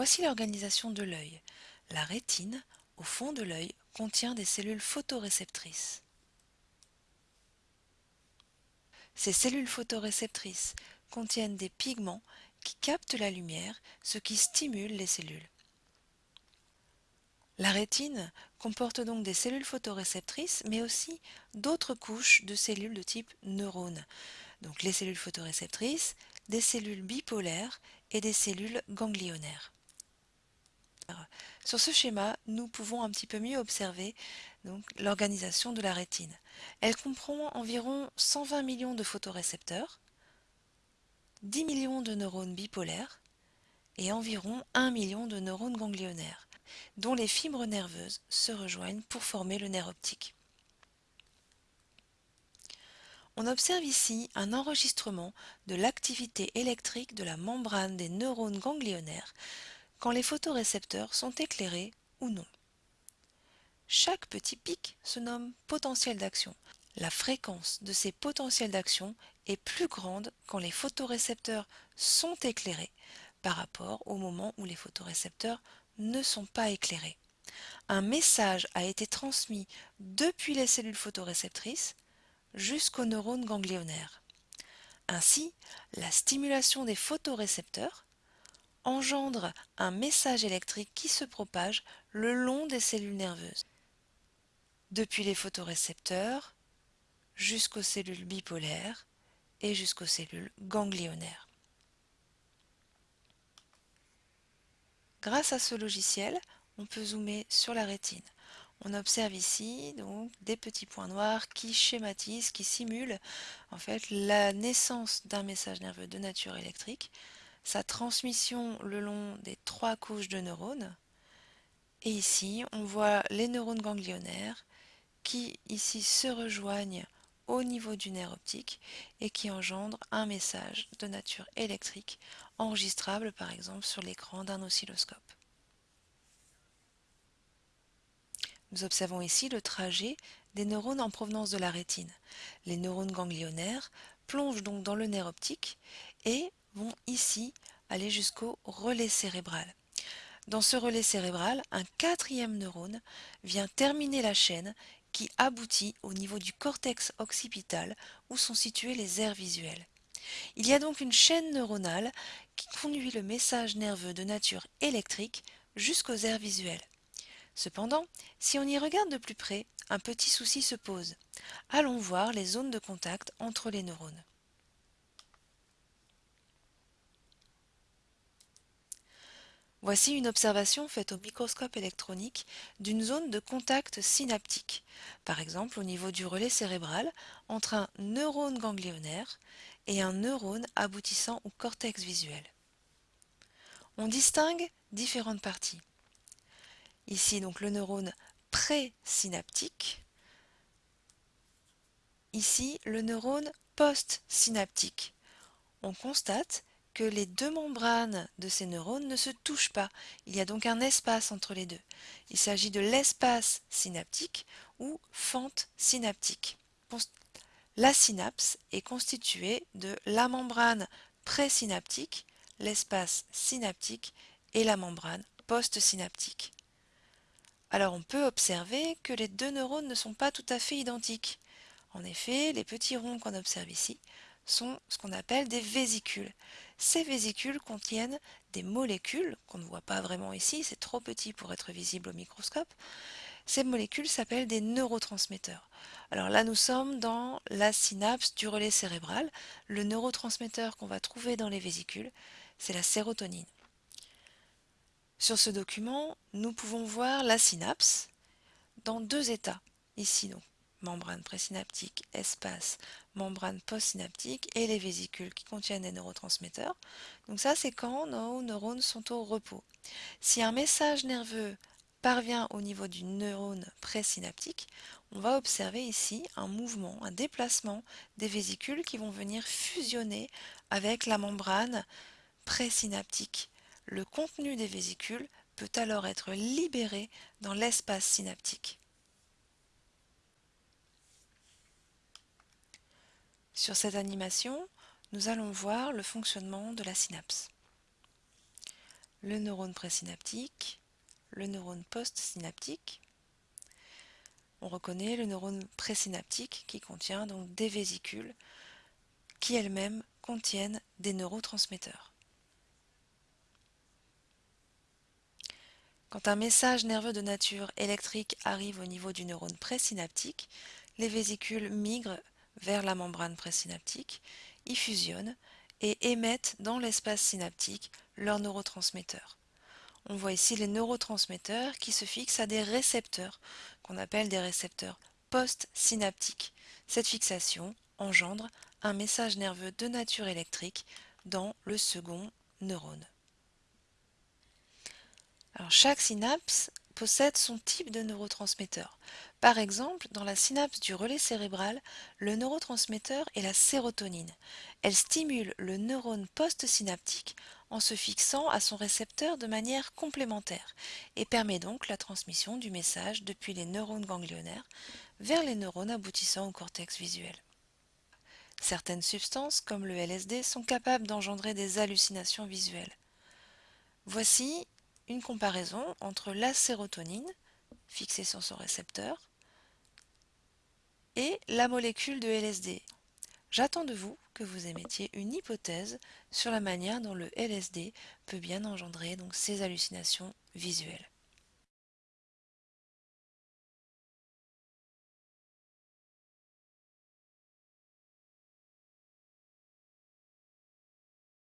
Voici l'organisation de l'œil. La rétine, au fond de l'œil, contient des cellules photoréceptrices. Ces cellules photoréceptrices contiennent des pigments qui captent la lumière, ce qui stimule les cellules. La rétine comporte donc des cellules photoréceptrices, mais aussi d'autres couches de cellules de type neurone. Donc les cellules photoréceptrices, des cellules bipolaires et des cellules ganglionnaires. Sur ce schéma, nous pouvons un petit peu mieux observer l'organisation de la rétine. Elle comprend environ 120 millions de photorécepteurs, 10 millions de neurones bipolaires et environ 1 million de neurones ganglionnaires, dont les fibres nerveuses se rejoignent pour former le nerf optique. On observe ici un enregistrement de l'activité électrique de la membrane des neurones ganglionnaires quand les photorécepteurs sont éclairés ou non. Chaque petit pic se nomme potentiel d'action. La fréquence de ces potentiels d'action est plus grande quand les photorécepteurs sont éclairés par rapport au moment où les photorécepteurs ne sont pas éclairés. Un message a été transmis depuis les cellules photoréceptrices jusqu'aux neurones ganglionnaires. Ainsi, la stimulation des photorécepteurs engendre un message électrique qui se propage le long des cellules nerveuses, depuis les photorécepteurs jusqu'aux cellules bipolaires et jusqu'aux cellules ganglionnaires. Grâce à ce logiciel, on peut zoomer sur la rétine. On observe ici donc des petits points noirs qui schématisent, qui simulent en fait la naissance d'un message nerveux de nature électrique, sa transmission le long des trois couches de neurones. Et ici, on voit les neurones ganglionnaires qui ici se rejoignent au niveau du nerf optique et qui engendrent un message de nature électrique enregistrable par exemple sur l'écran d'un oscilloscope. Nous observons ici le trajet des neurones en provenance de la rétine. Les neurones ganglionnaires plongent donc dans le nerf optique et vont ici aller jusqu'au relais cérébral. Dans ce relais cérébral, un quatrième neurone vient terminer la chaîne qui aboutit au niveau du cortex occipital où sont situés les aires visuelles. Il y a donc une chaîne neuronale qui conduit le message nerveux de nature électrique jusqu'aux aires visuelles. Cependant, si on y regarde de plus près, un petit souci se pose. Allons voir les zones de contact entre les neurones. Voici une observation faite au microscope électronique d'une zone de contact synaptique, par exemple au niveau du relais cérébral entre un neurone ganglionnaire et un neurone aboutissant au cortex visuel. On distingue différentes parties. Ici donc le neurone présynaptique, ici le neurone postsynaptique. On constate les deux membranes de ces neurones ne se touchent pas. Il y a donc un espace entre les deux. Il s'agit de l'espace synaptique ou fente synaptique. La synapse est constituée de la membrane présynaptique, l'espace synaptique et la membrane postsynaptique. Alors on peut observer que les deux neurones ne sont pas tout à fait identiques. En effet, les petits ronds qu'on observe ici sont ce qu'on appelle des vésicules. Ces vésicules contiennent des molécules qu'on ne voit pas vraiment ici, c'est trop petit pour être visible au microscope. Ces molécules s'appellent des neurotransmetteurs. Alors là, nous sommes dans la synapse du relais cérébral. Le neurotransmetteur qu'on va trouver dans les vésicules, c'est la sérotonine. Sur ce document, nous pouvons voir la synapse dans deux états. Ici, donc, membrane présynaptique, espace, membrane postsynaptique et les vésicules qui contiennent des neurotransmetteurs. Donc ça, c'est quand nos neurones sont au repos. Si un message nerveux parvient au niveau du neurone présynaptique, on va observer ici un mouvement, un déplacement des vésicules qui vont venir fusionner avec la membrane présynaptique. Le contenu des vésicules peut alors être libéré dans l'espace synaptique. Sur cette animation, nous allons voir le fonctionnement de la synapse. le neurone présynaptique, le neurone postsynaptique. On reconnaît le neurone présynaptique qui contient donc des vésicules qui elles-mêmes contiennent des neurotransmetteurs. Quand un message nerveux de nature électrique arrive au niveau du neurone présynaptique, les vésicules migrent vers la membrane présynaptique, y fusionnent et émettent dans l'espace synaptique leurs neurotransmetteurs. On voit ici les neurotransmetteurs qui se fixent à des récepteurs qu'on appelle des récepteurs post-synaptiques. Cette fixation engendre un message nerveux de nature électrique dans le second neurone. Chaque synapse possède son type de neurotransmetteur. Par exemple, dans la synapse du relais cérébral, le neurotransmetteur est la sérotonine. Elle stimule le neurone postsynaptique en se fixant à son récepteur de manière complémentaire et permet donc la transmission du message depuis les neurones ganglionnaires vers les neurones aboutissant au cortex visuel. Certaines substances, comme le LSD, sont capables d'engendrer des hallucinations visuelles. Voici une comparaison entre la sérotonine, fixée sur son récepteur, et la molécule de LSD. J'attends de vous que vous émettiez une hypothèse sur la manière dont le LSD peut bien engendrer ces hallucinations visuelles.